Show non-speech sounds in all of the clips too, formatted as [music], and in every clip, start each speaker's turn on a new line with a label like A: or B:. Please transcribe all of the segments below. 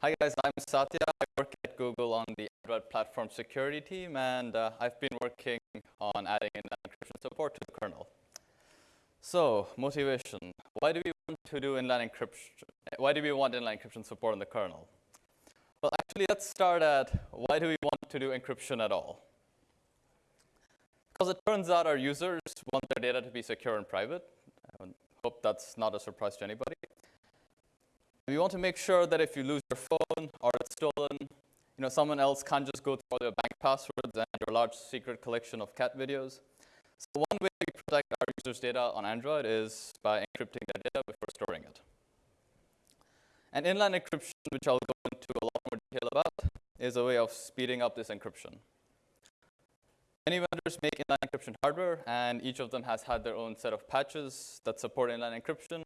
A: Hi guys, I'm Satya. I work at Google on the Android platform security team, and uh, I've been working on adding in encryption support to the kernel. So, motivation. Why do we want to do inline encryption? Why do we want inline encryption support in the kernel? Well, actually, let's start at why do we want to do encryption at all? Because it turns out our users want their data to be secure and private. I hope that's not a surprise to anybody. We want to make sure that if you lose your phone or it's stolen, you know, someone else can't just go through all your bank passwords and your large secret collection of cat videos. So one way we protect our users' data on Android is by encrypting their data before storing it. And inline encryption, which I'll go into a lot more detail about, is a way of speeding up this encryption. Many vendors make inline encryption hardware, and each of them has had their own set of patches that support inline encryption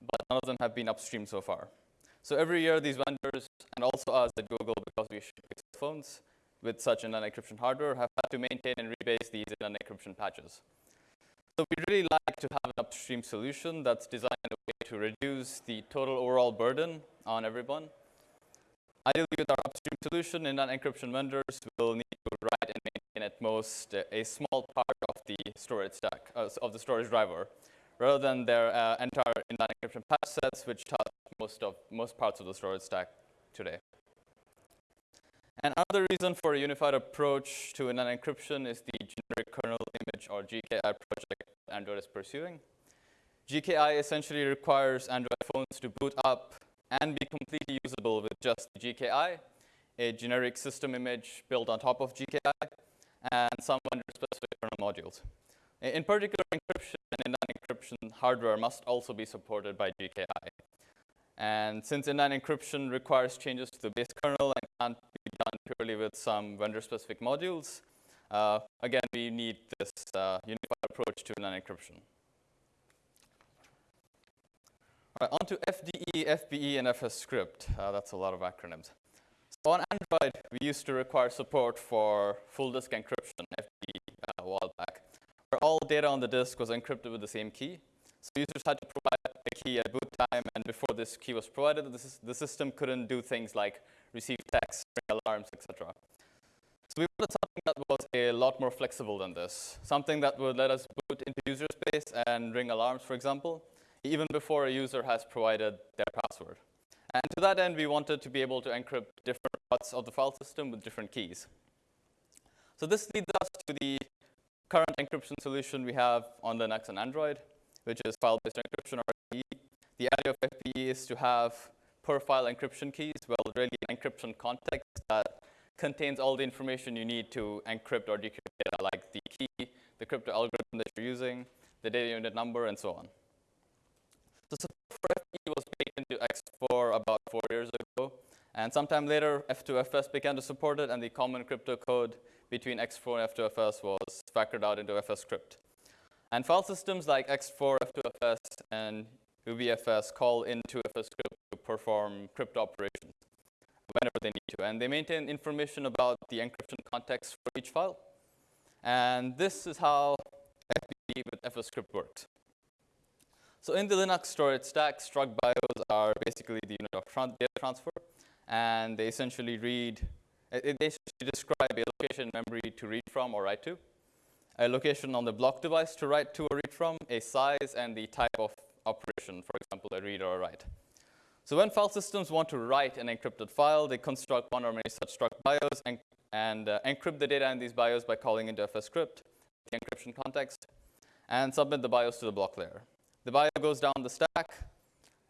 A: but none of them have been upstream so far. So every year, these vendors, and also us at Google, because we ship phones with such inline encryption hardware, have had to maintain and rebase these inline encryption patches. So we really like to have an upstream solution that's designed in a way to reduce the total overall burden on everyone. Ideally, with our upstream solution, inline encryption vendors will need to write and maintain at most a small part of the storage stack, uh, of the storage driver rather than their uh, entire inline encryption patch sets, which touch most of most parts of the storage stack today. And another reason for a unified approach to inline encryption is the generic kernel image or GKI project Android is pursuing. GKI essentially requires Android phones to boot up and be completely usable with just the GKI, a generic system image built on top of GKI, and some vendor-specific kernel modules. In particular, encryption and inline encryption hardware must also be supported by GKI. And since inline encryption requires changes to the base kernel and can't be done purely with some vendor-specific modules, uh, again, we need this uh, unified approach to inline encryption. All right, on to FDE, FBE, and FSCrypt. Uh, that's a lot of acronyms. So on Android, we used to require support for full disk encryption, FDE, uh, a while back all data on the disk was encrypted with the same key. So users had to provide a key at boot time, and before this key was provided, the, the system couldn't do things like receive text, ring alarms, etc. So we wanted something that was a lot more flexible than this, something that would let us boot into user space and ring alarms, for example, even before a user has provided their password. And to that end, we wanted to be able to encrypt different parts of the file system with different keys. So this leads us to the current encryption solution we have on Linux and Android, which is file-based encryption or FBE. The idea of FBE is to have per file encryption keys, well, really an encryption context that contains all the information you need to encrypt or decrypt data, like the key, the crypto algorithm that you're using, the data unit number, and so on. So support for FBE was baked into ext4 about four years ago, and sometime later, F2FS began to support it, and the common crypto code between ext4 and F2FS was factored out into FSCrypt. And file systems like ext4, F2FS, and UBIFS call into FSCrypt to perform crypto operations whenever they need to. And they maintain information about the encryption context for each file. And this is how FBE with FSCrypt works. So in the Linux storage stack, struct bios are basically the unit of data transfer and they essentially read, they essentially describe a location in memory to read from or write to, a location on the block device to write to or read from, a size, and the type of operation, for example, a read or a write. So when file systems want to write an encrypted file, they construct one or many such struct bios and, and uh, encrypt the data in these bios by calling into FSCrypt, the encryption context, and submit the BIOS to the block layer. The BIOS goes down the stack,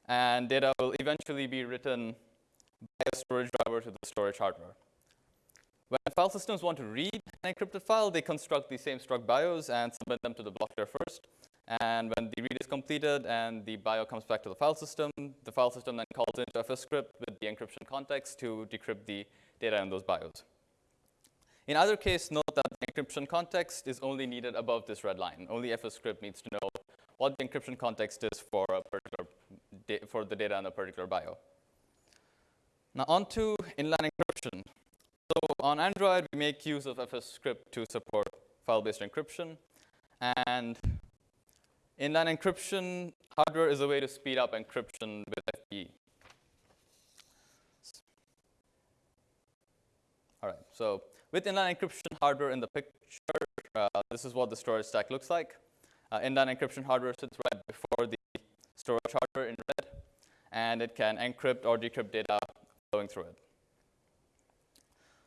A: and data will eventually be written by a storage driver to the storage hardware. When file systems want to read an encrypted file, they construct the same struct BIOS and submit them to the block layer first. And when the read is completed and the bio comes back to the file system, the file system then calls into FSCrypt with the encryption context to decrypt the data in those BIOS. In either case, note that the encryption context is only needed above this red line. Only FSCrypt needs to know what the encryption context is for a particular for the data in a particular bio. Now on to inline encryption. So on Android, we make use of FSCrypt to support file-based encryption. And inline encryption hardware is a way to speed up encryption with FBE. All right, so with inline encryption hardware in the picture, uh, this is what the storage stack looks like. Uh, inline encryption hardware sits right before the storage hardware in red, and it can encrypt or decrypt data flowing through it.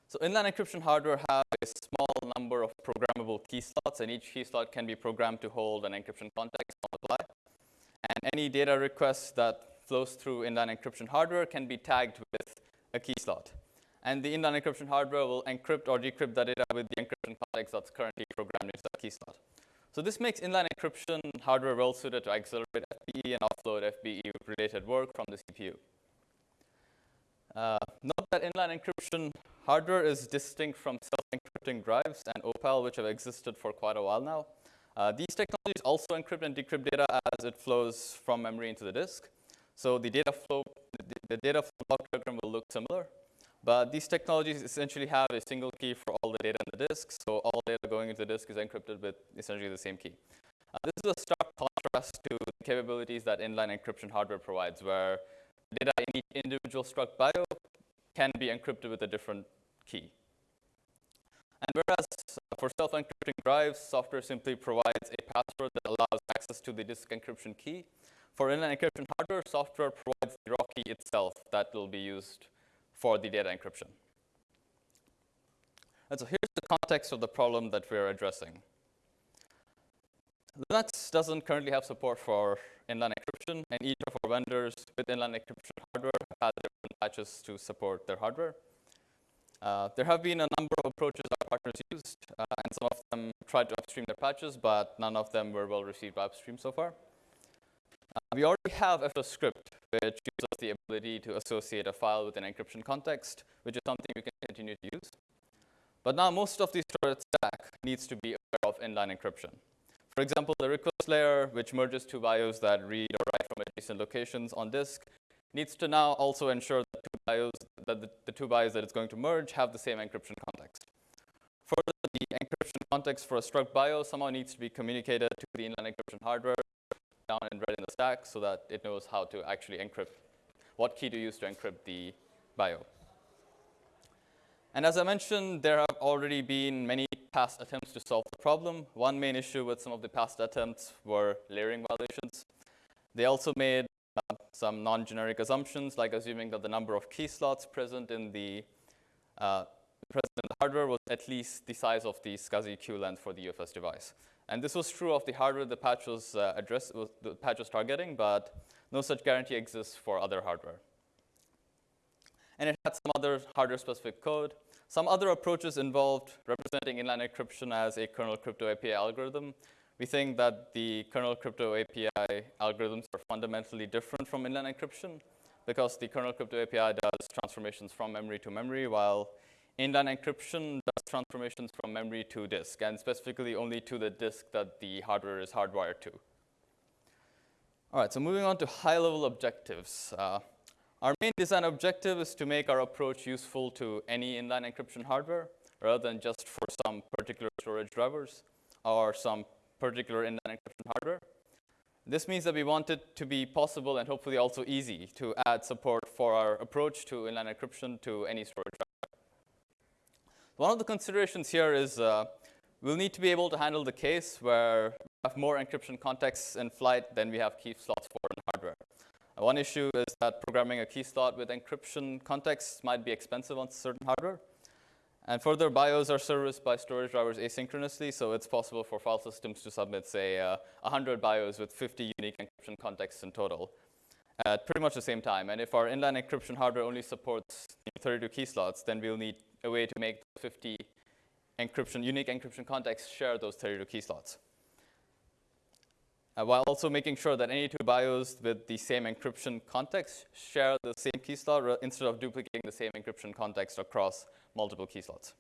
A: So inline encryption hardware has a small number of programmable key slots, and each key slot can be programmed to hold an encryption context on the fly. And any data request that flows through inline encryption hardware can be tagged with a key slot. And the inline encryption hardware will encrypt or decrypt the data with the encryption context that's currently programmed into that key slot. So this makes inline encryption hardware well suited to accelerate FBE and offload FBE-related work from the CPU. Uh, note that inline encryption hardware is distinct from self-encrypting drives and Opal, which have existed for quite a while now. Uh, these technologies also encrypt and decrypt data as it flows from memory into the disk. So the data flow, the, the data flow block diagram will look similar. But these technologies essentially have a single key for all the data in the disk, so all data going into the disk is encrypted with essentially the same key. Uh, this is a stark contrast to the capabilities that inline encryption hardware provides, where data in each individual struct bio can be encrypted with a different key. And whereas uh, for self-encrypting drives, software simply provides a password that allows access to the disk encryption key. For inline encryption hardware, software provides the raw key itself that will be used for the data encryption. And so here's the context of the problem that we're addressing. Linux doesn't currently have support for inline encryption, and each of our vendors with inline encryption hardware has different patches to support their hardware. Uh, there have been a number of approaches our partners used, uh, and some of them tried to upstream their patches, but none of them were well received by upstream so far. Uh, we already have FSCrypt, which gives us the ability to associate a file with an encryption context, which is something we can continue to use. But now most of the storage stack needs to be aware of inline encryption. For example, the request layer, which merges two BIOS that read or write from adjacent locations on disk, needs to now also ensure that, two BIOS, that the, the two BIOS that it's going to merge have the same encryption context. Further, the encryption context for a struct BIOS somehow needs to be communicated to the inline encryption hardware down in red in the stack so that it knows how to actually encrypt, what key to use to encrypt the bio. And as I mentioned, there have already been many past attempts to solve the problem. One main issue with some of the past attempts were layering violations. They also made uh, some non-generic assumptions, like assuming that the number of key slots present in the uh, present in the hardware was at least the size of the SCSI queue length for the UFS device. And this was true of the hardware the patch was, uh, address, was, the patch was targeting, but no such guarantee exists for other hardware. And it had some other hardware-specific code. Some other approaches involved representing inline encryption as a kernel crypto API algorithm. We think that the kernel crypto API algorithms are fundamentally different from inline encryption because the kernel crypto API does transformations from memory to memory, while inline encryption does transformations from memory to disk, and specifically only to the disk that the hardware is hardwired to. All right, so moving on to high-level objectives. Uh, our main design objective is to make our approach useful to any inline encryption hardware rather than just for some particular storage drivers or some particular inline encryption hardware. This means that we want it to be possible and hopefully also easy to add support for our approach to inline encryption to any storage driver. One of the considerations here is uh, we'll need to be able to handle the case where we have more encryption contexts in flight than we have key slots for in. One issue is that programming a key slot with encryption context might be expensive on certain hardware. And further, BIOS are serviced by storage drivers asynchronously, so it's possible for file systems to submit, say, uh, 100 BIOS with 50 unique encryption contexts in total at pretty much the same time. And if our inline encryption hardware only supports 32 key slots, then we'll need a way to make 50 encryption, unique encryption contexts share those 32 key slots uh, while also making sure that any two BIOS with the same encryption context share the same key slot instead of duplicating the same encryption context across multiple key slots.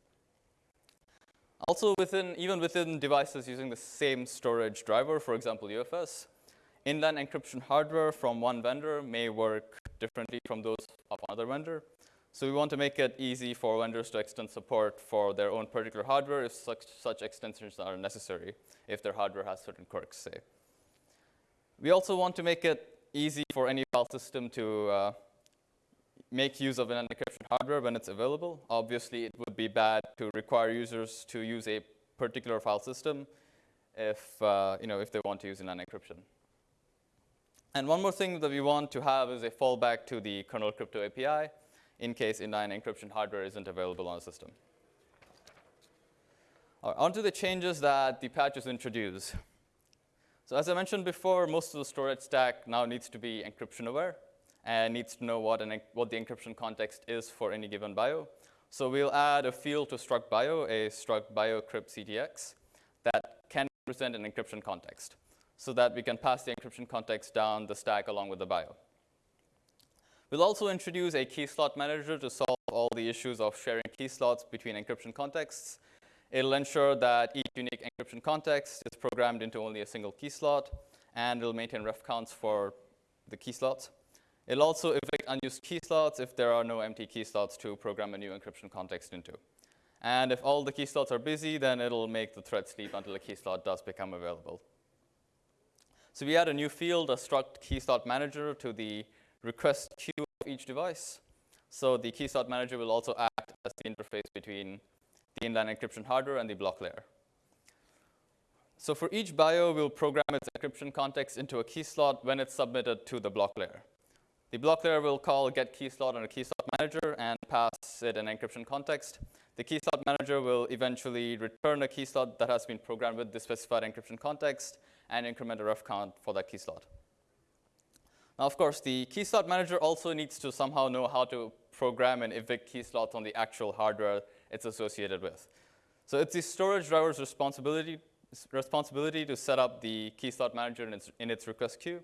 A: Also, within, even within devices using the same storage driver, for example, UFS, inline encryption hardware from one vendor may work differently from those of another vendor. So we want to make it easy for vendors to extend support for their own particular hardware if such, such extensions are necessary, if their hardware has certain quirks, say. We also want to make it easy for any file system to uh, make use of an encryption hardware when it's available. Obviously, it would be bad to require users to use a particular file system if, uh, you know, if they want to use an encryption. And one more thing that we want to have is a fallback to the kernel crypto API in case inline encryption hardware isn't available on the system. Right, on to the changes that the patches introduce. So as I mentioned before, most of the storage stack now needs to be encryption aware and needs to know what, an, what the encryption context is for any given bio. So we'll add a field to struct bio, a struct bio crypt CTX, that can represent an encryption context so that we can pass the encryption context down the stack along with the bio. We'll also introduce a key slot manager to solve all the issues of sharing key slots between encryption contexts. It'll ensure that each unique encryption context is programmed into only a single key slot, and it'll maintain ref counts for the key slots. It'll also evict unused key slots if there are no empty key slots to program a new encryption context into. And if all the key slots are busy, then it'll make the thread sleep until a key slot does become available. So we add a new field, a struct key slot manager to the request queue of each device. So the key slot manager will also act as the interface between the inline encryption hardware and the block layer. So for each bio, we'll program its encryption context into a key slot when it's submitted to the block layer. The block layer will call get key slot on a key slot manager and pass it an encryption context. The key slot manager will eventually return a key slot that has been programmed with the specified encryption context and increment a ref count for that key slot. Now, of course, the key slot manager also needs to somehow know how to program and evict key slots on the actual hardware it's associated with. So it's the storage driver's responsibility, responsibility to set up the key slot manager in its, in its request queue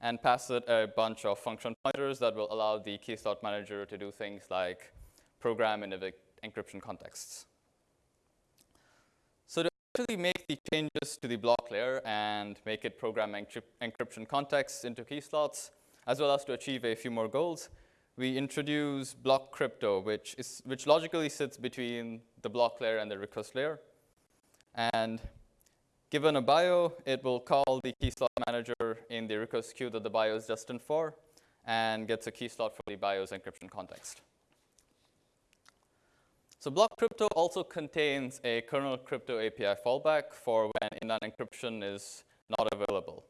A: and pass it a bunch of function pointers that will allow the key slot manager to do things like program evict encryption contexts. So to actually make the changes to the block layer and make it program encryption contexts into key slots, as well as to achieve a few more goals, we introduce block crypto, which, is, which logically sits between the block layer and the request layer. And Given a bio, it will call the key slot manager in the request queue that the bio is destined for and gets a key slot for the bio's encryption context. So block crypto also contains a kernel crypto API fallback for when inline encryption is not available.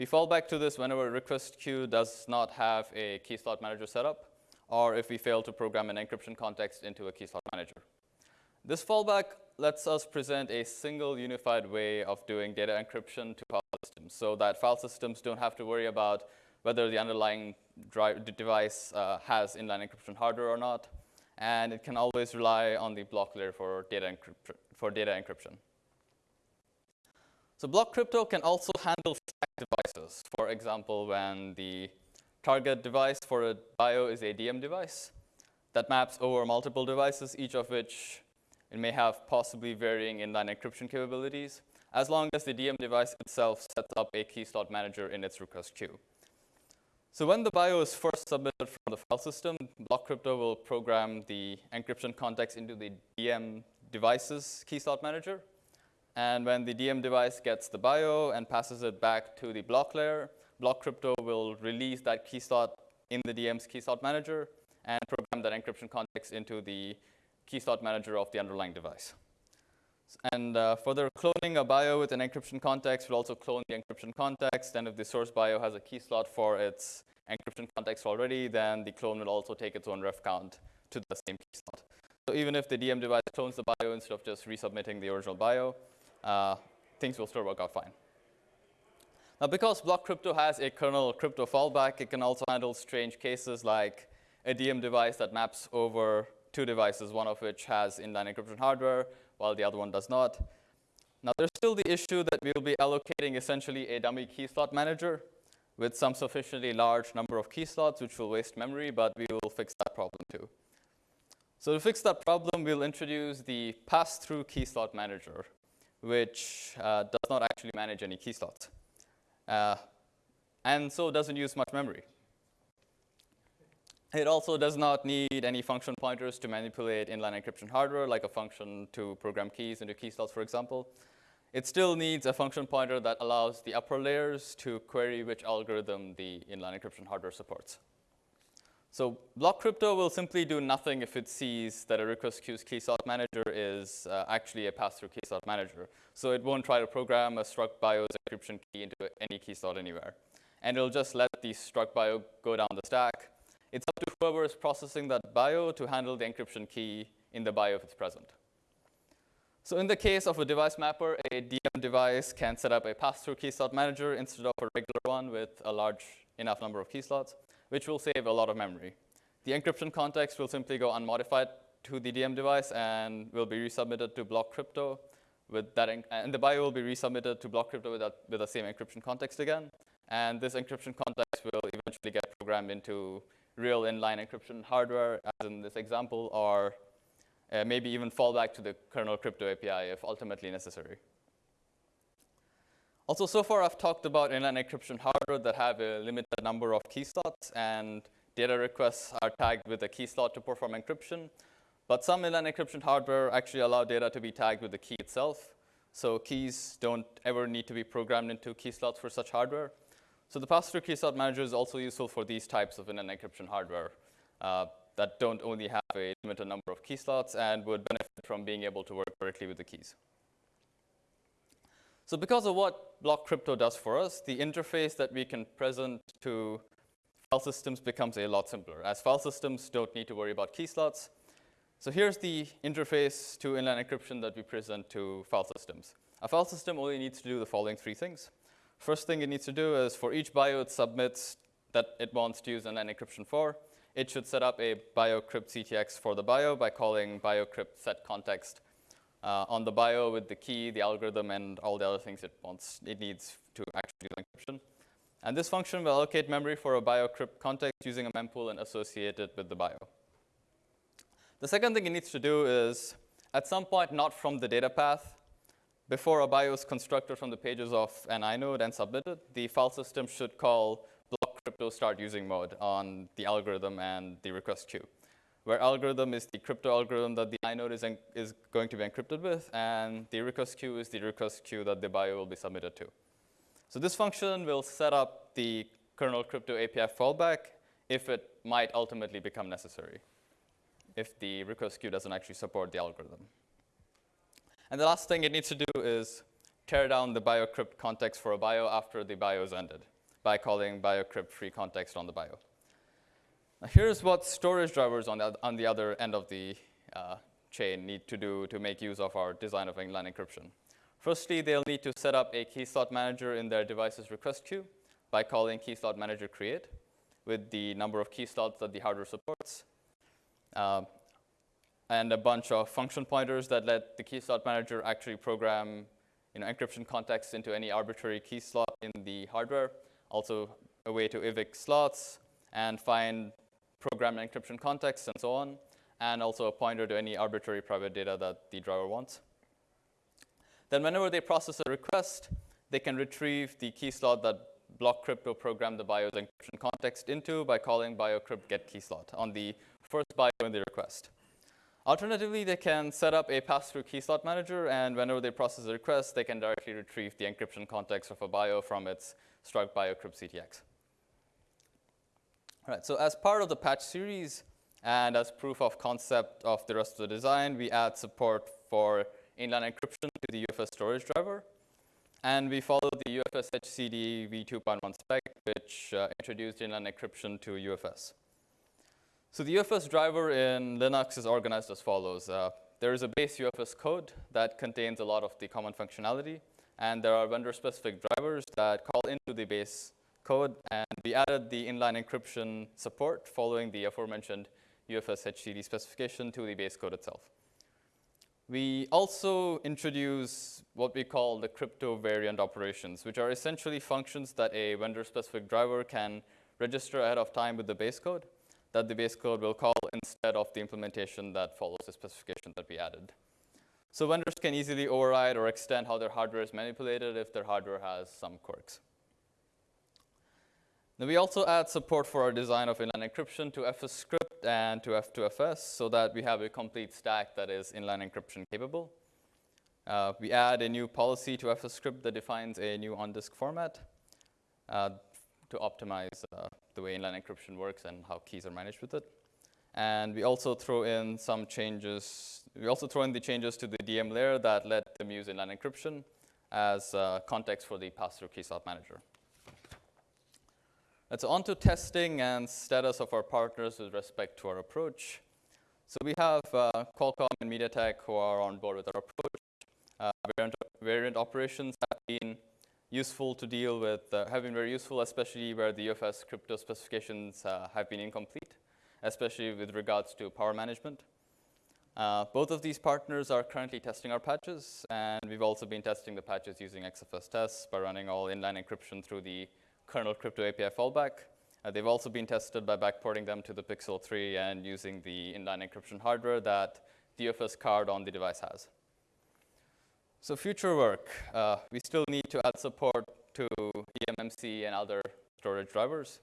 A: We fall back to this whenever request queue does not have a key slot manager set up, or if we fail to program an encryption context into a key slot manager. This fallback lets us present a single unified way of doing data encryption to file systems so that file systems don't have to worry about whether the underlying device uh, has inline encryption hardware or not. And it can always rely on the block layer for data, for data encryption. So block crypto can also handle devices. For example, when the target device for a bio is a DM device that maps over multiple devices, each of which it may have possibly varying inline encryption capabilities, as long as the DM device itself sets up a key slot manager in its request queue. So when the bio is first submitted from the file system, Block Crypto will program the encryption context into the DM device's key slot manager. And when the DM device gets the bio and passes it back to the block layer, Block Crypto will release that key slot in the DM's key slot manager and program that encryption context into the key slot manager of the underlying device. And uh, further cloning a bio with an encryption context will also clone the encryption context. And if the source bio has a key slot for its encryption context already, then the clone will also take its own ref count to the same key slot. So even if the DM device clones the bio instead of just resubmitting the original bio, uh, things will still work out fine. Now, because Block Crypto has a kernel crypto fallback, it can also handle strange cases like a DM device that maps over two devices, one of which has inline encryption hardware, while the other one does not. Now, there's still the issue that we'll be allocating essentially a dummy key slot manager with some sufficiently large number of key slots, which will waste memory, but we will fix that problem too. So to fix that problem, we'll introduce the pass-through key slot manager, which uh, does not actually manage any key slots. Uh, and so doesn't use much memory. It also does not need any function pointers to manipulate inline encryption hardware, like a function to program keys into key slots, for example. It still needs a function pointer that allows the upper layers to query which algorithm the inline encryption hardware supports. So block crypto will simply do nothing if it sees that a request queue's key slot manager is uh, actually a pass-through key slot manager. So it won't try to program a struct BIOS encryption key into any key slot anywhere. And it'll just let the struct BIO go down the stack. It's up to whoever is processing that BIO to handle the encryption key in the BIO if it's present. So in the case of a device mapper, a DM device can set up a pass-through key slot manager instead of a regular one with a large enough number of key slots which will save a lot of memory. The encryption context will simply go unmodified to the DM device and will be resubmitted to block crypto with that, and the BIO will be resubmitted to block crypto with, that, with the same encryption context again. And this encryption context will eventually get programmed into real inline encryption hardware, as in this example, or uh, maybe even fall back to the kernel crypto API if ultimately necessary. Also, so far I've talked about inline encryption hardware that have a limited number of key slots and data requests are tagged with a key slot to perform encryption. But some inline encryption hardware actually allow data to be tagged with the key itself. So keys don't ever need to be programmed into key slots for such hardware. So the pass-through key slot manager is also useful for these types of inline encryption hardware uh, that don't only have a limited number of key slots and would benefit from being able to work directly with the keys. So because of what block crypto does for us, the interface that we can present to file systems becomes a lot simpler, as file systems don't need to worry about key slots. So here's the interface to inline encryption that we present to file systems. A file system only needs to do the following three things. First thing it needs to do is for each bio it submits that it wants to use inline encryption for, it should set up a biocrypt CTX for the bio by calling biocrypt set context uh, on the bio with the key, the algorithm, and all the other things it wants, it needs to actually do encryption. And this function will allocate memory for a bio crypt context using a mempool and associate it with the bio. The second thing it needs to do is, at some point, not from the data path, before a bio is constructed from the pages of an inode and submitted, the file system should call block crypto start using mode on the algorithm and the request queue where algorithm is the crypto algorithm that the inode is, is going to be encrypted with, and the request queue is the request queue that the bio will be submitted to. So this function will set up the kernel crypto API fallback if it might ultimately become necessary, if the request queue doesn't actually support the algorithm. And the last thing it needs to do is tear down the biocrypt context for a bio after the bio is ended by calling biocrypt free context on the bio. Now here's what storage drivers on the, on the other end of the uh, chain need to do to make use of our design of inline encryption. Firstly, they'll need to set up a key slot manager in their device's request queue by calling key slot manager create with the number of key slots that the hardware supports. Uh, and a bunch of function pointers that let the key slot manager actually program you know, encryption context into any arbitrary key slot in the hardware. Also a way to evict slots and find program encryption context and so on, and also a pointer to any arbitrary private data that the driver wants. Then whenever they process a request, they can retrieve the key slot that block crypto programmed the BIOS encryption context into by calling biocrypt get key slot on the first bio in the request. Alternatively, they can set up a pass-through key slot manager, and whenever they process a request, they can directly retrieve the encryption context of a bio from its struct biocrypt CTX. Right, so as part of the patch series and as proof of concept of the rest of the design, we add support for inline encryption to the UFS storage driver. And we follow the UFS HCD v2.1 spec, which uh, introduced inline encryption to UFS. So the UFS driver in Linux is organized as follows. Uh, there is a base UFS code that contains a lot of the common functionality, and there are vendor-specific drivers that call into the base code, and we added the inline encryption support following the aforementioned UFS HCD specification to the base code itself. We also introduce what we call the crypto variant operations, which are essentially functions that a vendor-specific driver can register ahead of time with the base code that the base code will call instead of the implementation that follows the specification that we added. So vendors can easily override or extend how their hardware is manipulated if their hardware has some quirks. Then we also add support for our design of inline encryption to FSCrypt and to F2FS so that we have a complete stack that is inline encryption capable. Uh, we add a new policy to FSCrypt that defines a new on-disk format. Uh, to optimize uh, the way inline encryption works and how keys are managed with it. And we also throw in some changes. We also throw in the changes to the DM layer that let them use inline encryption as uh, context for the pass-through key slot manager. Let's on to testing and status of our partners with respect to our approach. So we have uh, Qualcomm and MediaTek who are on board with our approach. Uh, variant, variant, operations have been useful to deal with, uh, have been very useful, especially where the UFS crypto specifications uh, have been incomplete, especially with regards to power management. Uh, both of these partners are currently testing our patches, and we've also been testing the patches using XFS tests by running all inline encryption through the kernel crypto API fallback. Uh, they've also been tested by backporting them to the Pixel 3 and using the inline encryption hardware that UFS card on the device has. So future work, uh, we still need to add support to eMMC and other storage drivers.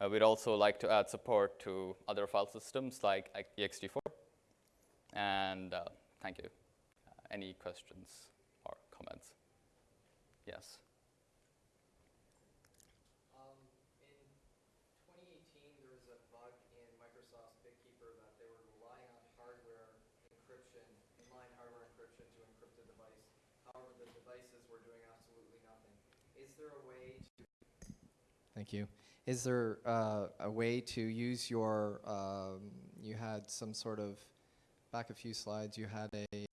A: Uh, we'd also like to add support to other file systems like ext4. And uh, thank you. Uh, any questions or comments? Yes.
B: Thank you. Is there uh, a way to use your, um, you had some sort of, back a few slides, you had a,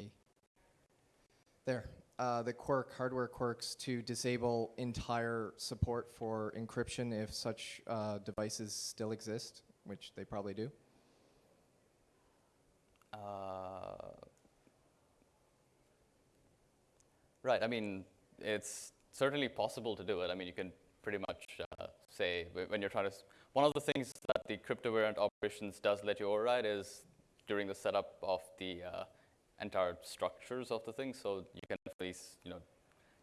B: there, uh, the quirk, hardware quirks to disable entire support for encryption if such uh, devices still exist, which they probably do?
A: Uh, right, I mean, it's certainly possible to do it. I mean, you can pretty much uh, say when you're trying to, one of the things that the crypto variant operations does let you override is during the setup of the uh, entire structures of the thing. So you can at least, you know,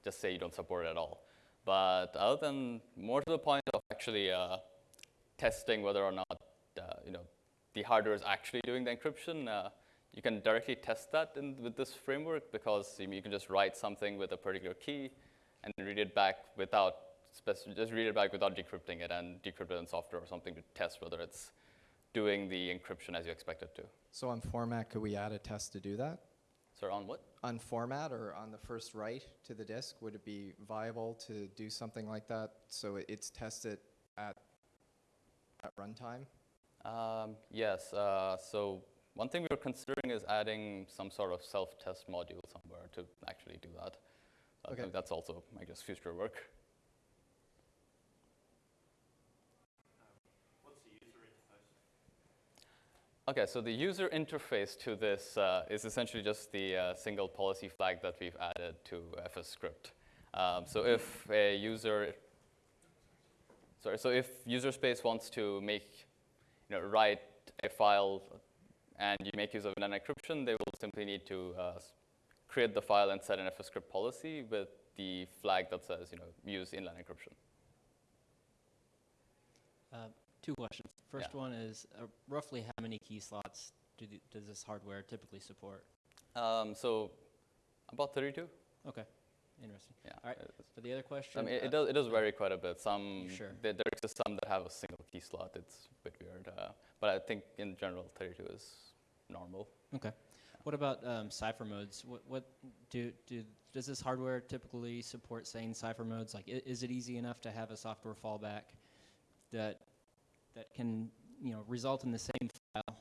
A: just say you don't support it at all. But other than, more to the point of actually uh, testing whether or not, uh, you know, the hardware is actually doing the encryption, uh, you can directly test that in, with this framework because you can just write something with a particular key and read it back without just read it back without decrypting it and decrypt it in software or something to test whether it's doing the encryption as you expect it to.
B: So on format, could we add a test to do that?
A: So on what?
B: On format or on the first write to the disk, would it be viable to do something like that so it's tested at, at runtime?
A: Um, yes, uh, so one thing we were considering is adding some sort of self-test module somewhere to actually do that. So okay. I think that's also, I guess, future work. Okay, so the user interface to this uh, is essentially just the uh, single policy flag that we've added to FSCrypt. Um, so if a user, sorry, so if user space wants to make, you know, write a file and you make use of an encryption, they will simply need to uh, create the file and set an FSCrypt policy with the flag that says, you know, use inline encryption.
C: Uh, two questions. First yeah. one is uh, roughly how many key slots do the, does this hardware typically support?
A: Um, so about 32.
C: Okay. Interesting.
A: Yeah.
C: All right. For the other question,
A: I mean, it, it, does it does vary quite a bit. Some
C: sure.
A: there, there are some that have a single key slot. It's a bit weird, uh, but I think in general 32 is normal.
C: Okay. What about um, cipher modes? What, what do, do does this hardware typically support saying cipher modes? Like, is it easy enough to have a software fallback that that can you know result in the same file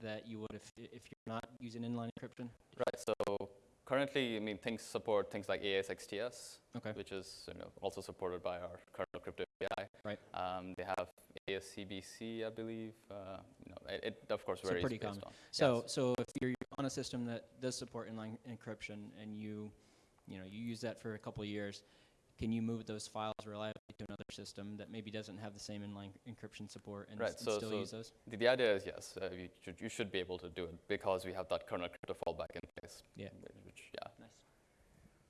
C: that you would if if you're not using inline encryption?
A: Right. So currently, I mean, things support things like AES-XTS,
C: okay.
A: which is you know also supported by our kernel crypto API.
C: Right.
A: Um, they have AES-CBC, I believe. Uh, you know, it, it, of course varies
C: so pretty
A: common.
C: On. So yes. so if you're on a system that does support inline encryption and you you know you use that for a couple of years, can you move those files reliably to another system that maybe doesn't have the same inline encryption support and,
A: right, so,
C: still
A: so
C: use those?
A: The, the idea is yes, uh, you, should, you should be able to do it because we have that kernel crypto fallback in place.
C: Yeah.
A: Which, yeah.
C: Nice.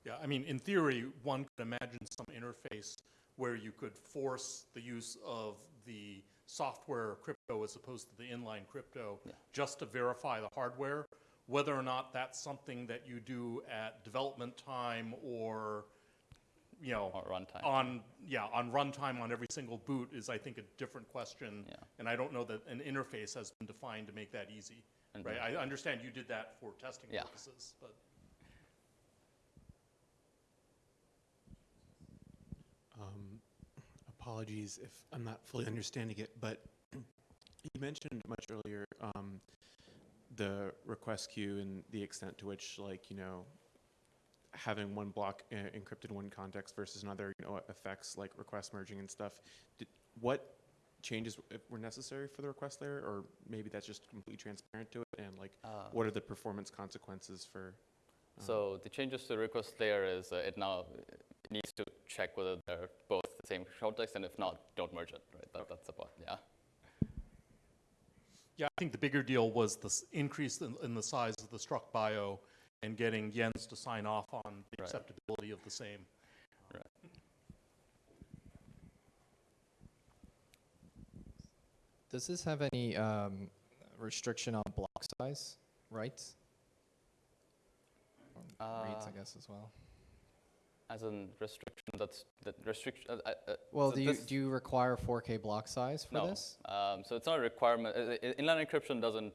D: Yeah, I mean, in theory, one could imagine some interface where you could force the use of the software crypto as opposed to the inline crypto yeah. just to verify the hardware. Whether or not that's something that you do at development time or you know,
A: Or runtime.
D: on, yeah, on runtime on every single boot is, I think, a different question.
A: Yeah.
D: And I don't know that an interface has been defined to make that easy, right? I understand you did that for testing
A: Yeah.
D: purposes, but.
E: Um, apologies if I'm not fully understanding it, but you mentioned much earlier um, the request queue and the extent to which, like, you know, having one block uh, encrypted in one context versus another, you know, affects like request merging and stuff. Did, what changes were necessary for the request layer, or maybe that's just completely transparent to it? And like,
A: Uh,
E: what are the performance consequences for? um,
A: So the changes to the request layer is uh, it now uh, needs to check whether they're both the same context, and if not, don't merge it. Right? That, that's about yeah.
D: Yeah, I think the bigger deal was the s- increase in, in the size of the struct bio and getting Jens to sign off on the
A: Right.
D: acceptability of the same.
B: Does this have any um, restriction on block size, writes? Or reads, I
A: Uh,
B: guess, as well.
A: As in restriction, that's that restriction. Uh, uh, uh,
B: Well,
A: so
B: do you, do you require 4K block size for
A: no.
B: this?
A: Um, so it's not a requirement. Uh, uh, inline encryption doesn't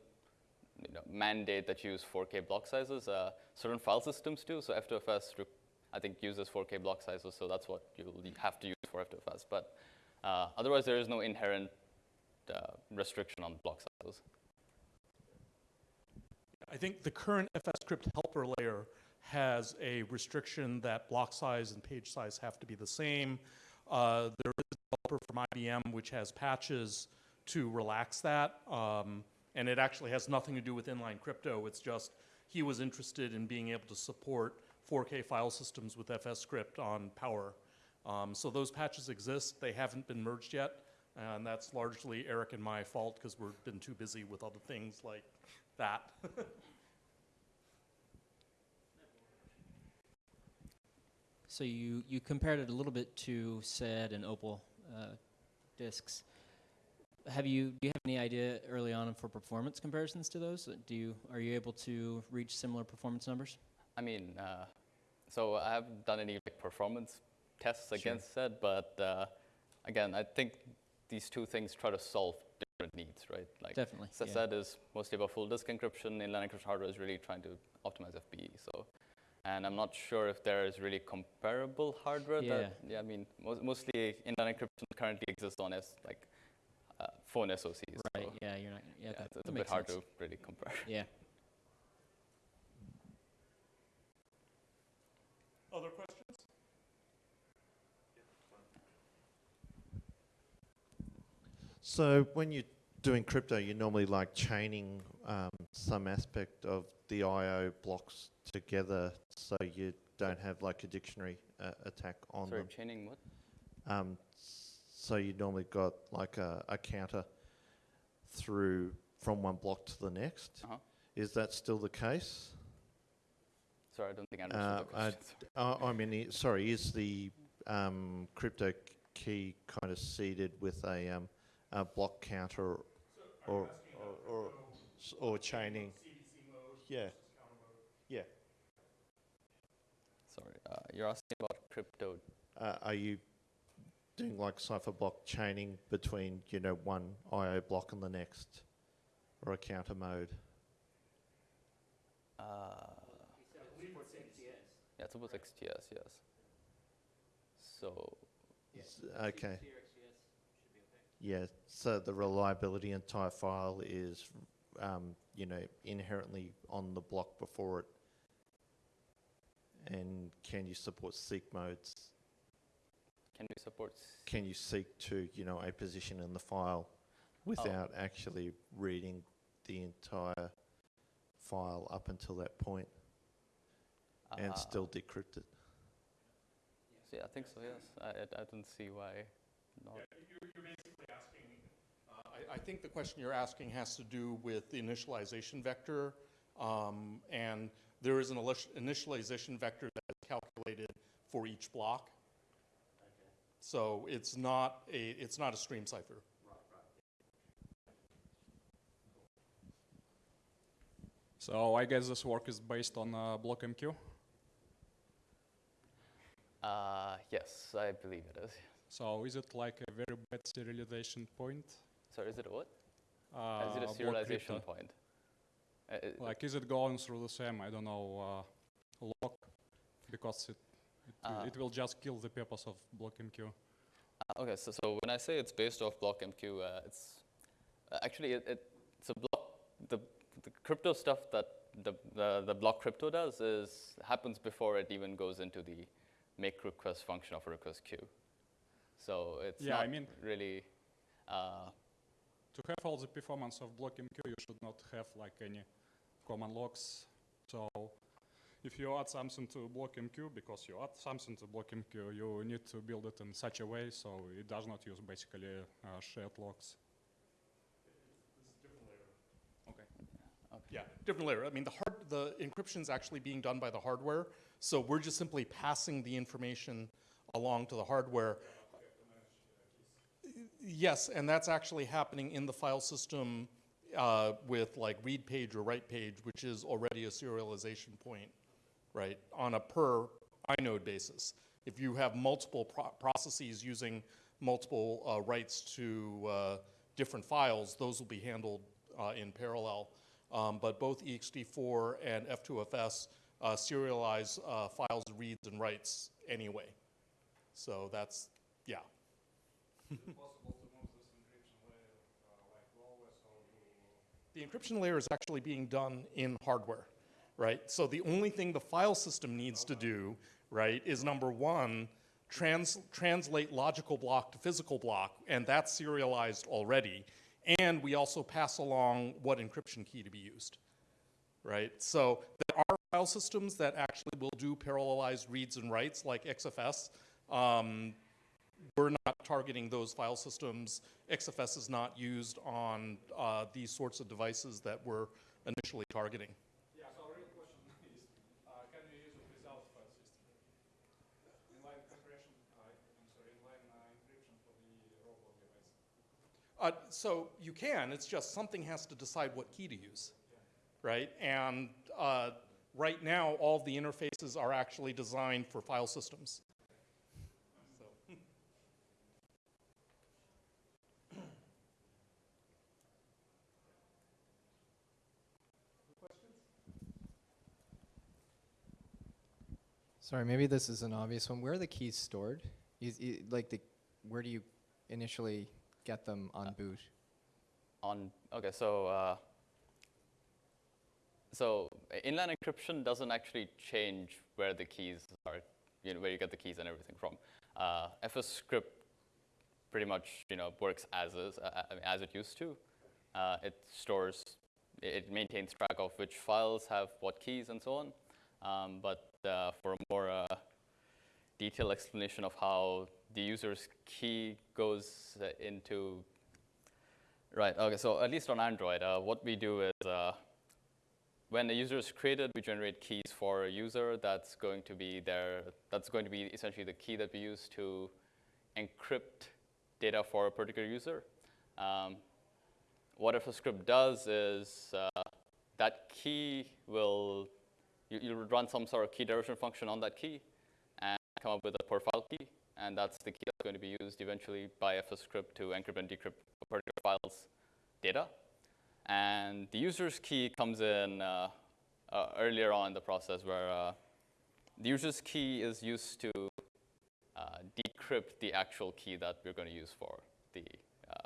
A: you know, mandate that you use 4K block sizes. Uh, certain file systems do. So F2FS, I think, uses 4K block sizes. So that's what you'll have to use for F2FS. But uh, otherwise, there is no inherent uh, restriction on block sizes.
D: I think the current FSCrypt helper layer has a restriction that block size and page size have to be the same. Uh, there is a developer from IBM which has patches to relax that. Um, and it actually has nothing to do with inline crypto. It's just he was interested in being able to support 4K file systems with FSCrypt on Power. Um, so those patches exist. They haven't been merged yet. And that's largely Eric and my fault because we've been too busy with other things like that. [laughs]
C: So you, you compared it a little bit to SED and Opal uh, disks. Have you do you have any idea early on for performance comparisons to those? Do you are you able to reach similar performance numbers?
A: I mean, uh, so I haven't done any like performance tests against that, but uh, again, I think these two things try to solve different needs, right? Like
C: Definitely. yeah.
A: SSD is mostly about full disk encryption. Inline encryption hardware is really trying to optimize FBE. So, and I'm not sure if there is really comparable hardware. That, yeah. I mean, mo- mostly inline encryption currently exists on S like phone SoCs.
C: Right.
A: So,
C: Yeah. You're not. Yeah.
A: yeah,
C: that,
A: it's,
C: that
A: a bit hard
C: sense.
A: to really compare. [laughs]
C: Yeah.
D: Other questions?
F: So when you're doing crypto, you're normally like chaining um, some aspect of the I/O blocks together, so you don't have like a dictionary uh, attack on
A: Sorry,
F: them.
A: chaining what?
F: Um, so you normally got like a, a counter through from one block to the next.
A: Uh-huh.
F: Is that still the case?
A: Sorry, I don't think I understood
F: Uh,
A: the
F: I,
A: question.
F: uh, I mean, sorry, is the um, crypto key kind of seeded with a, um, a block counter or, or, or, s- or chaining? Yeah. Yeah.
A: Sorry, uh, you're asking about crypto.
F: Uh, are you doing like cipher block chaining between, you know, one IO block and the next? Or a counter mode?
A: Uh, yeah, it supports XTS, yes. So,
F: S- Okay. Yeah, so the reliability entire file is, um, you know, inherently on the block before it. And can you support seek modes?
A: Can we support?
F: Can you seek to, you know, a position in the file without actually reading the entire file up until that point and
A: uh,
F: still decrypt it?
A: Yeah, I think so. Yes, I, I, I don't see why not.
D: You're, you're basically asking, uh, I, I think the question you're asking has to do with the initialization vector. Um, and there is an initialization vector that is calculated for each block. So it's not a, it's not a stream cipher.
G: So I guess this work is based on uh, BlockMQ.
A: Uh, yes, I believe it is.
G: So is it like a very bad serialization point?
A: So is it a what?
G: Uh,
A: is it a serialization point? Uh,
G: Like, is it going through the same, I don't know, uh, lock? Because it, it, will-
A: Uh,
G: it will just kill the purpose of block MQ.
A: Uh, Okay, so, so when I say it's based off block MQ, uh, it's uh, actually it, it, it's a block. The, the crypto stuff that the, the the block crypto does is happens before it even goes into the make request function of a request queue. So it's
G: Yeah, I
A: not
G: mean-
A: really. Uh,
G: To have all the performance of block MQ, you should not have like any common locks. So if you add something to block MQ, because you add something to block MQ, you need to build it in such a way so it does not use basically uh, shared locks.
D: Yeah, different layer. I mean, the hard, the encryption's actually being done by the hardware, so we're just simply passing the information along to the hardware. Yes, and that's actually happening in the file system uh, with like read page or write page, which is already a serialization point, right, on a per inode basis. If you have multiple pro- processes using multiple uh, writes to uh, different files, those will be handled uh, in parallel. Um, but both ext4 and F2FS uh, serialize uh, files, reads, and writes anyway. So that's, yeah. [laughs] The encryption layer is actually being done in hardware, right? So the only thing the file system needs to do, right, is number one, trans translate logical block to physical block, and that's serialized already. And we also pass along what encryption key to be used, right? So there are file systems that actually will do parallelized reads and writes like XFS. Um, we're not targeting those file systems. XFS is not used on uh, these sorts of devices that we're initially targeting.
G: Yeah, so real question is, uh, can we use it without file system? Inline compression, uh, I'm sorry, inline uh, encryption for the robot device.
D: Uh, so you can, it's just something has to decide what key to use, right? And uh, right now, all the interfaces are actually designed for file systems. So,
B: Sorry, maybe this is an obvious one. Where are the keys stored? Is, i like the, where do you initially get them on boot?
A: on okay, so uh, so uh, inline encryption doesn't actually change where the keys are, you know, where you get the keys and everything from. Uh, FSCrypt pretty much you know works as is, uh, as it used to. Uh, it stores, it it maintains track of which files have what keys and so on. Um, but uh, for a more uh, detailed explanation of how the user's key goes uh, into Right, okay, so at least on Android, uh, what we do is uh, when the user is created, we generate keys for a user that's going to be there, that's going to be essentially the key that we use to encrypt data for a particular user. Um, what FSCrypt does is uh, that key will, you, you'll run some sort of key derivation function on that key and come up with a profile key, and that's the key that's going to be used eventually by FSCrypt to encrypt and decrypt a particular file's data. And the user's key comes in uh, uh, earlier on in the process where uh, the user's key is used to uh, decrypt the actual key that we're going to use for the uh,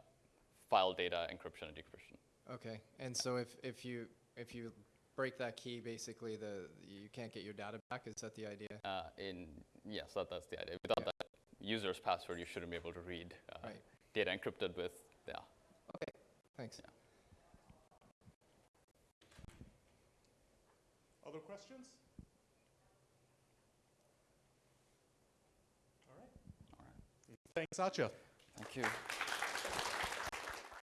A: file data encryption and decryption.
B: Okay, and so if, if you, if you break that key, basically the, you can't get your data back, is that the idea?
A: Uh, in yes, that, that's the idea. Without that user's password, you shouldn't be able to read uh,
B: Right.
A: data encrypted with yeah.
B: Okay, thanks.
D: Other questions? All right.
A: All right.
D: Thanks, Satya.
A: Thank you.